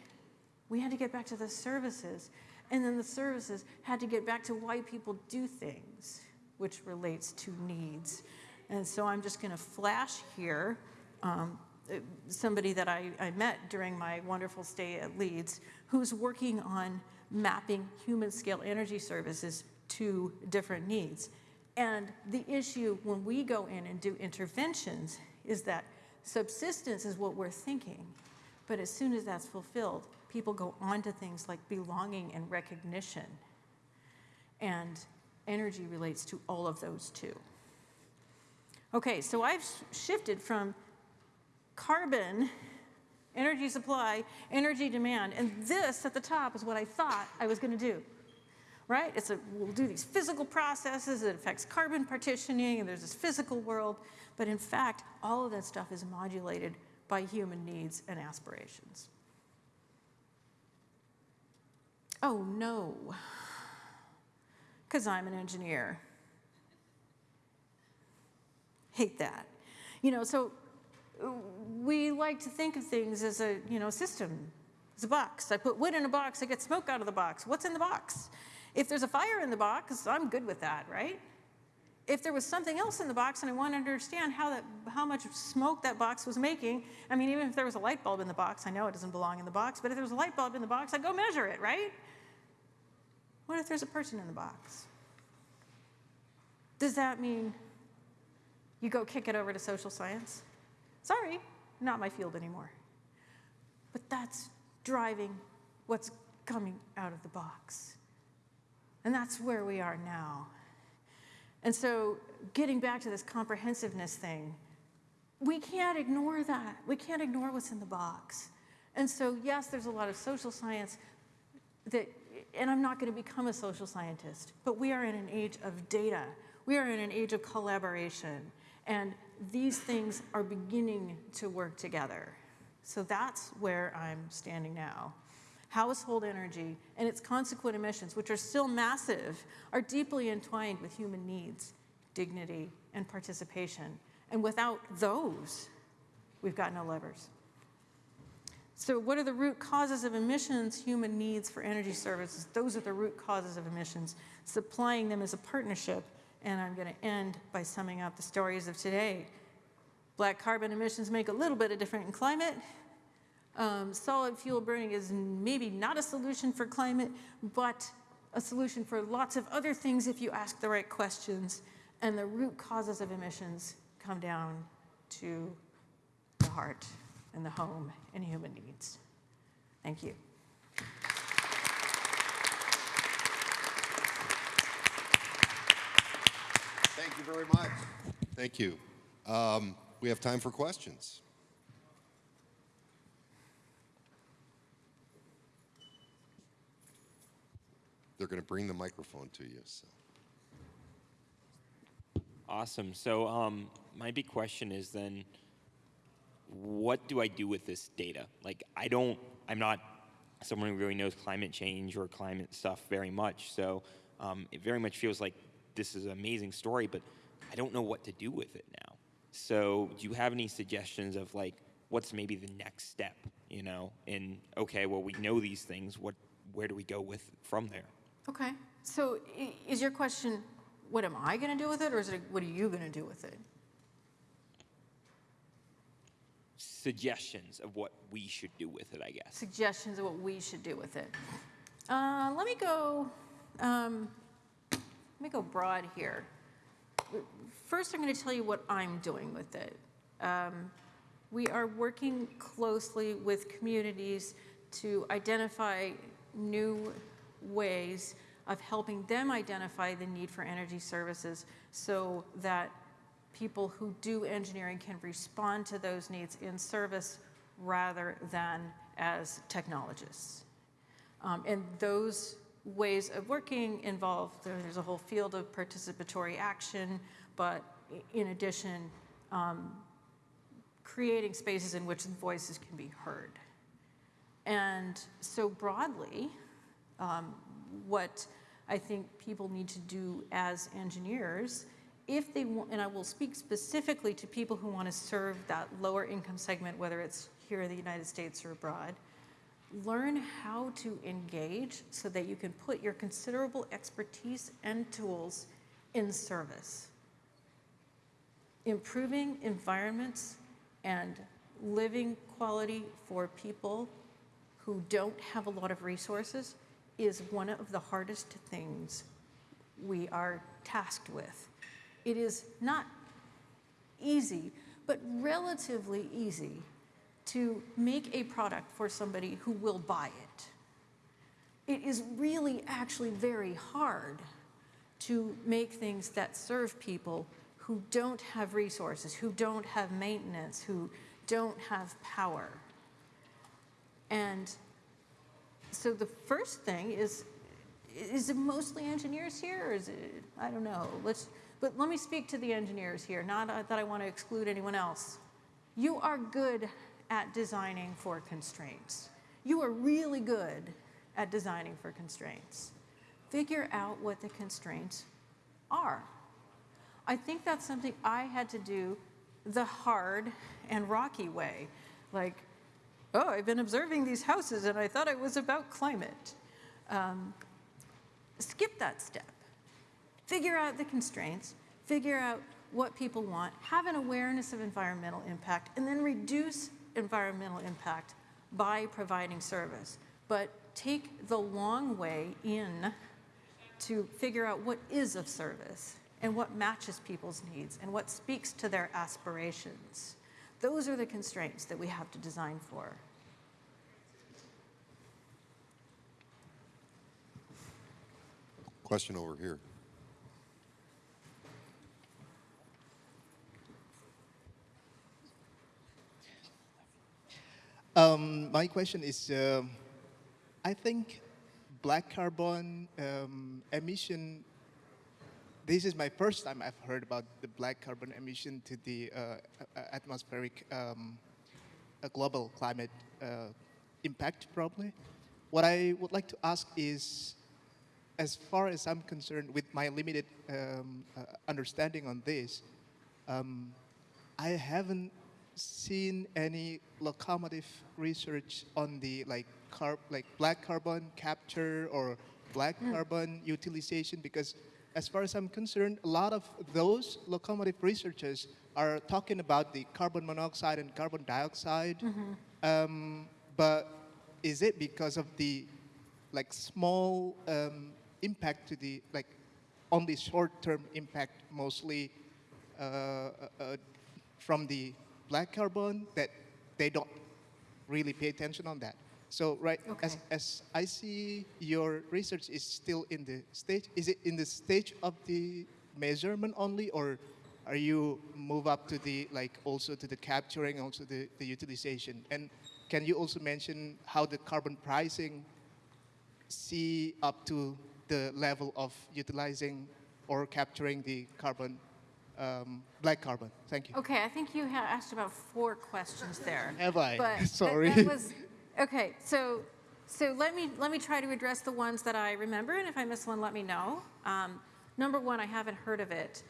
we had to get back to the services. And then the services had to get back to why people do things which relates to needs. And so I'm just going to flash here um, somebody that I, I met during my wonderful stay at Leeds who's working on mapping human scale energy services to different needs. And the issue when we go in and do interventions is that subsistence is what we're thinking. But as soon as that's fulfilled, people go on to things like belonging and recognition. And energy relates to all of those too. Okay, so I've shifted from carbon, energy supply, energy demand, and this at the top is what I thought I was going to do. Right? It's a, we'll do these physical processes, it affects carbon partitioning, and there's this physical world, but in fact, all of that stuff is modulated by human needs and aspirations. Oh no. because I'm an engineer. Hate that. You know, so we like to think of things as a, you know, system, as a box. I put wood in a box, I get smoke out of the box. What's in the box? If there's a fire in the box, I'm good with that, right? If there was something else in the box and I wanted to understand how, that, how much smoke that box was making, I mean, even if there was a light bulb in the box, I know it doesn't belong in the box, but if there was a light bulb in the box, I'd go measure it, right? What if there's a person in the box? Does that mean you go kick it over to social science? Sorry, not my field anymore. But that's driving what's coming out of the box. And that's where we are now. And so, getting back to this comprehensiveness thing, we can't ignore that. We can't ignore what's in the box. And so, yes, there's a lot of social science that, and I'm not going to become a social scientist, but we are in an age of data. We are in an age of collaboration. And these things are beginning to work together. So that's where I'm standing now. Household energy and its consequent emissions, which are still massive, are deeply entwined with human needs, dignity, and participation. And without those, we've got no levers. So, what are the root causes of emissions? Human needs for energy services. Those are the root causes of emissions. Supplying them as a partnership. And I'm going to end by summing up the stories of today. Black carbon emissions make a little bit of difference in climate. Um, solid fuel burning is maybe not a solution for climate, but a solution for lots of other things if you ask the right questions. And the root causes of emissions come down to the heart and the home and human needs. Thank you. Thank you very much. Thank you. Um, we have time for questions. They're going to bring the microphone to you. So. Awesome. So um, my big question is then, what do I do with this data? Like, I don't, I'm not someone who really knows climate change or climate stuff very much. So um, it very much feels like this is an amazing story, but I don't know what to do with it now. So do you have any suggestions of like, what's maybe the next step, you know? And okay, well, we know these things. What, where do we go with from there? Okay. So is your question, what am I going to do with it, or is it, what are you going to do with it? Suggestions of what we should do with it, I guess. Suggestions of what we should do with it. Uh, let me go. Um, let me go broad here. First, I'm going to tell you what I'm doing with it. Um, we are working closely with communities to identify new ways of helping them identify the need for energy services so that people who do engineering can respond to those needs in service rather than as technologists. Um, and those ways of working involve, there's a whole field of participatory action, but in addition, um, creating spaces in which voices can be heard. And so broadly, um, what I think people need to do as engineers, if they want, and I will speak specifically to people who want to serve that lower income segment, whether it's here in the United States or abroad, learn how to engage so that you can put your considerable expertise and tools in service. Improving environments and living quality for people who don't have a lot of resources is one of the hardest things we are tasked with. It is not easy, but relatively easy to make a product for somebody who will buy it. It is really actually very hard to make things that serve people who don't have resources, who don't have maintenance, who don't have power. And so the first thing is, is it mostly engineers here, or is it, I don't know. Let's, but let me speak to the engineers here, not uh, that I want to exclude anyone else. You are good at designing for constraints. You are really good at designing for constraints. figure out what the constraints are. I think that's something I had to do the hard and rocky way. Like, oh, I've been observing these houses and I thought it was about climate. Um, skip that step. Figure out the constraints, figure out what people want, have an awareness of environmental impact, and then reduce environmental impact by providing service. But take the long way in to figure out what is of service and what matches people's needs and what speaks to their aspirations. Those are the constraints that we have to design for. Question over here. Um, my question is, um I think black carbon um, emission. This is my first time I've heard about the black carbon emission to the uh, atmospheric um, a global climate uh, impact. Probably, what I would like to ask is, as far as I'm concerned, with my limited um, uh, understanding on this, um, I haven't seen any locomotive research on the like carb like black carbon capture or black carbon utilization because as far as I'm concerned, a lot of those locomotive researchers are talking about the carbon monoxide and carbon dioxide. Um, but is it because of the like small um, impact to the like only short-term impact mostly uh, uh, uh, from the black carbon that they don't really pay attention on that. So right as, Okay. as I see your research is still in the stage, is it in the stage of the measurement only or are you move up to the like also to the capturing, also the, the utilization? And can you also mention how the carbon pricing see up to the level of utilizing or capturing the carbon, um, black carbon? Thank you. Okay, I think you asked about four questions there. Have I? But [laughs] that- Sorry. That was, okay, so, so let me, let me try to address the ones that I remember, and if I miss one, let me know. Um, number one, I haven't heard of it.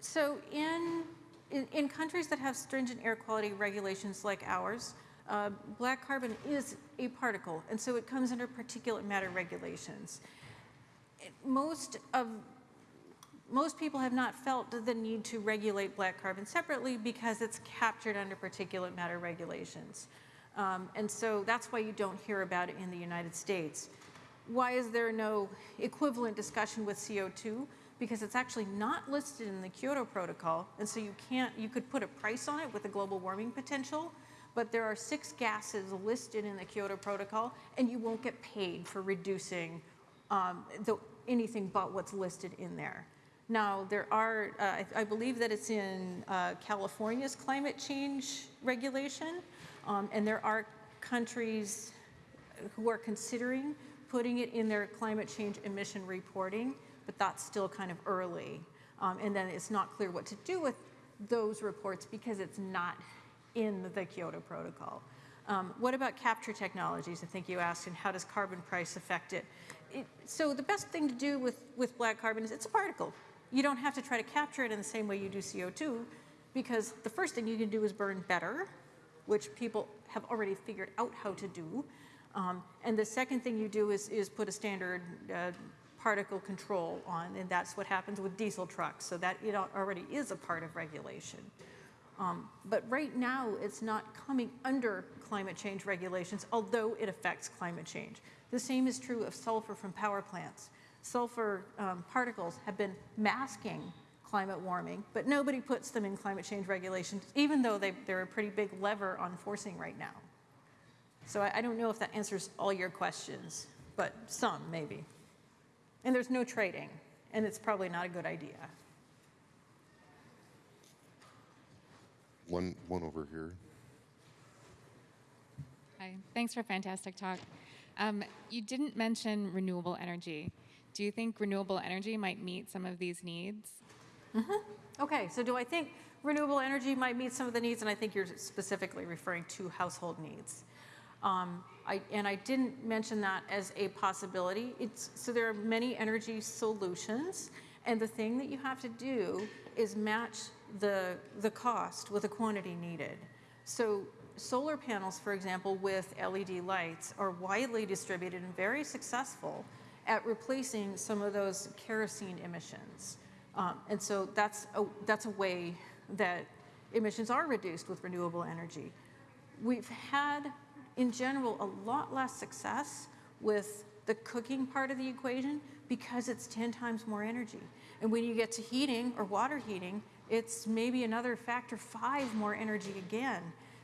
So in, in, in countries that have stringent air quality regulations like ours, uh, black carbon is a particle, and so it comes under particulate matter regulations. Most of most people have not felt the need to regulate black carbon separately because it's captured under particulate matter regulations. Um, and so that's why you don't hear about it in the United States. Why is there no equivalent discussion with CO2? Because it's actually not listed in the Kyoto Protocol, and so you can't, you could put a price on it with the global warming potential, but there are six gases listed in the Kyoto Protocol, and you won't get paid for reducing um, the, anything but what's listed in there. Now, there are, uh, I, I believe that it's in uh, California's climate change regulation, um, and there are countries who are considering putting it in their climate change emission reporting, but that's still kind of early. Um, and then it's not clear what to do with those reports because it's not in the Kyoto Protocol. Um, what about capture technologies? I think you asked, and how does carbon price affect it? it? So the best thing to do with, with black carbon is it's a particle. You don't have to try to capture it in the same way you do CO2, because the first thing you can do is burn better, which people have already figured out how to do. Um, and the second thing you do is, is put a standard uh, particle control on, and that's what happens with diesel trucks. So that it already is a part of regulation. Um, but right now, it's not coming under climate change regulations, although it affects climate change. The same is true of sulfur from power plants. Sulfur um, particles have been masking climate warming, but nobody puts them in climate change regulations, even though they, they're a pretty big lever on forcing right now. So I, I don't know if that answers all your questions, but some maybe. And there's no trading, and it's probably not a good idea. One, one over here. Hi, thanks for a fantastic talk. Um, you didn't mention renewable energy. Do you think renewable energy might meet some of these needs? Okay, so do I think renewable energy might meet some of the needs? And I think you're specifically referring to household needs. Um, I, and I didn't mention that as a possibility. It's, so there are many energy solutions, and the thing that you have to do is match the, the cost with the quantity needed. So solar panels, for example, with LED lights are widely distributed and very successful at replacing some of those kerosene emissions. Um, and so that's a, that's a way that emissions are reduced with renewable energy. We've had, in general, a lot less success with the cooking part of the equation because it's 10 times more energy. And when you get to heating or water heating, it's maybe another factor five more energy again.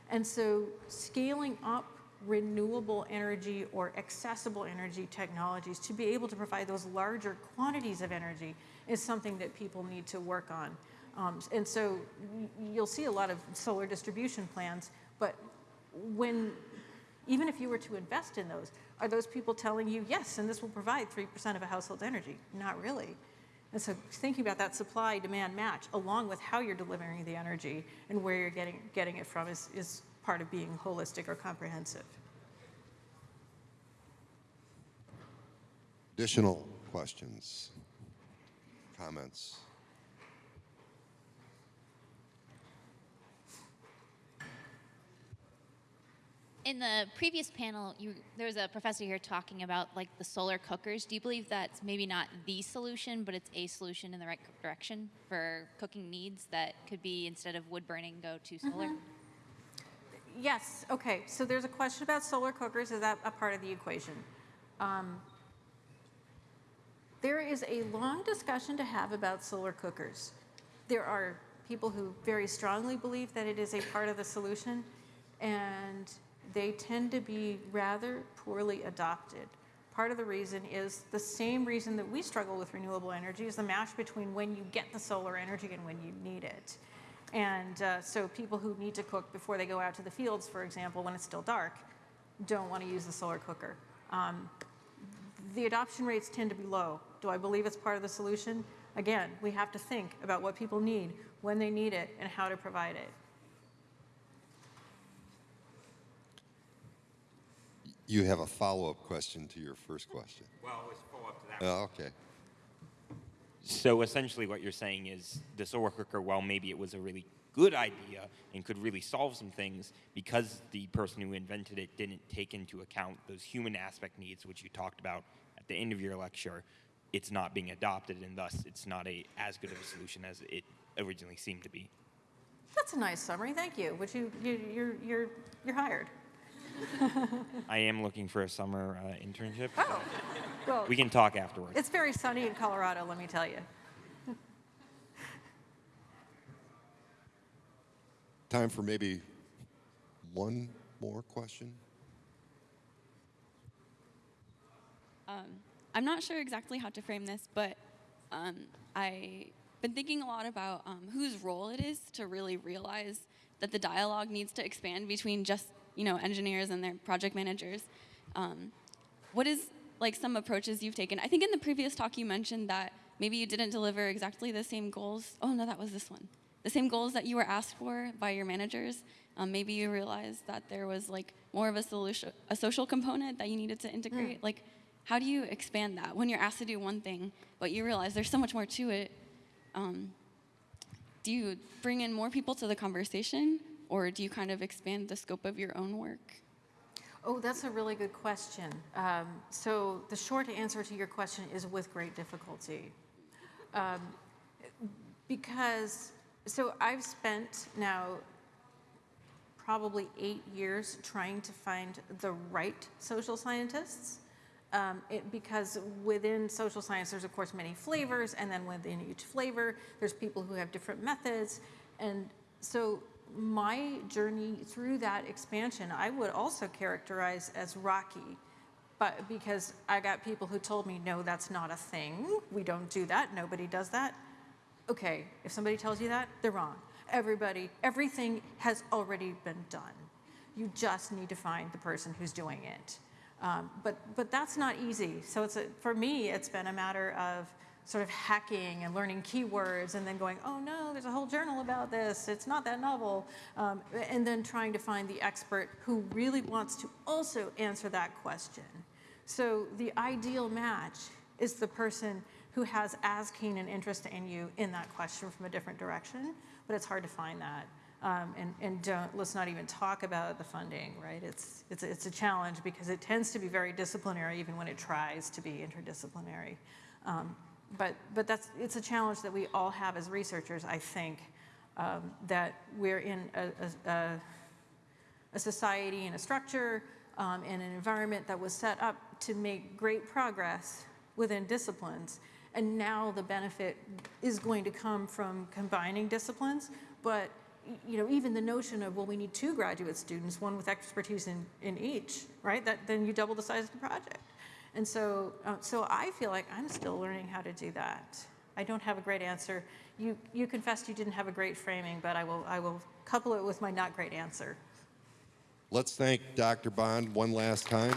And so scaling up renewable energy or accessible energy technologies to be able to provide those larger quantities of energy is something that people need to work on. Um, and so you'll see a lot of solar distribution plans, but when, even if you were to invest in those, are those people telling you, yes, and this will provide 3% of a household's energy? Not really. And so thinking about that supply demand match along with how you're delivering the energy and where you're getting, getting it from is, is part of being holistic or comprehensive. Additional questions, comments? In the previous panel, you, there was a professor here talking about like the solar cookers. Do you believe that's maybe not the solution, but it's a solution in the right direction for cooking needs that could be instead of wood burning, go to solar? Yes, okay, so there's a question about solar cookers. Is that a part of the equation? Um, there is a long discussion to have about solar cookers. There are people who very strongly believe that it is a part of the solution, and they tend to be rather poorly adopted. Part of the reason is the same reason that we struggle with renewable energy is the match between when you get the solar energy and when you need it. And uh, so people who need to cook before they go out to the fields, for example, when it's still dark, don't want to use the solar cooker. Um, the adoption rates tend to be low. Do I believe it's part of the solution? Again, we have to think about what people need, when they need it, and how to provide it. You have a follow-up question to your first question. Well, let's follow up to that. Oh, okay. So essentially, what you're saying is the solar cooker, while maybe it was a really good idea and could really solve some things, because the person who invented it didn't take into account those human aspect needs, which you talked about at the end of your lecture, it's not being adopted, and thus it's not a as good of a solution as it originally seemed to be. That's a nice summary, thank you. Which you, you, you're, you're, you're hired. [laughs] I am looking for a summer uh, internship. Oh, well, We can talk afterwards. it's very sunny in Colorado, let me tell you. [laughs] Time for maybe one more question? I'm not sure exactly how to frame this, but um, I've been thinking a lot about um, whose role it is to really realize that the dialogue needs to expand between just you know engineers and their project managers. Um, what is like some approaches you've taken? I think in the previous talk you mentioned that maybe you didn't deliver exactly the same goals. Oh no, that was this one. The same goals that you were asked for by your managers. Um, maybe you realized that there was like more of a solution, a social component that you needed to integrate. Like, how do you expand that when you're asked to do one thing, but you realize there's so much more to it? Um, do you bring in more people to the conversation, or do you kind of expand the scope of your own work? Oh, that's a really good question. Um, so the short answer to your question is with great difficulty. Um, because, so I've spent now probably eight years trying to find the right social scientists. Um, it, because within social science, there's of course many flavors, and then within each flavor, there's people who have different methods. And so my journey through that expansion, I would also characterize as rocky. But because I got people who told me, no, that's not a thing. We don't do that. Nobody does that. Okay, if somebody tells you that, they're wrong. Everybody, everything has already been done. You just need to find the person who's doing it. Um, but, but that's not easy. So it's a, for me, it's been a matter of sort of hacking and learning keywords and then going, oh no, there's a whole journal about this, it's not that novel, um, and then trying to find the expert who really wants to also answer that question. So the ideal match is the person who has as keen an interest in you in that question from a different direction, but it's hard to find that. Um, and and don't, let's not even talk about the funding, right? It's, it's, a- it's a challenge because it tends to be very disciplinary even when it tries to be interdisciplinary. Um, but, but that's, it's a challenge that we all have as researchers, I think, um, that we're in a, a, a society and a structure um, and an environment that was set up to make great progress within disciplines. And now the benefit is going to come from combining disciplines. But you know, even the notion of well, we need two graduate students, one with expertise in, in each, right? That then you double the size of the project. And so, uh, so I feel like I'm still learning how to do that. I don't have a great answer. You, you confessed you didn't have a great framing, but I will, I will couple it with my not great answer. Let's thank Dr. Bond one last time.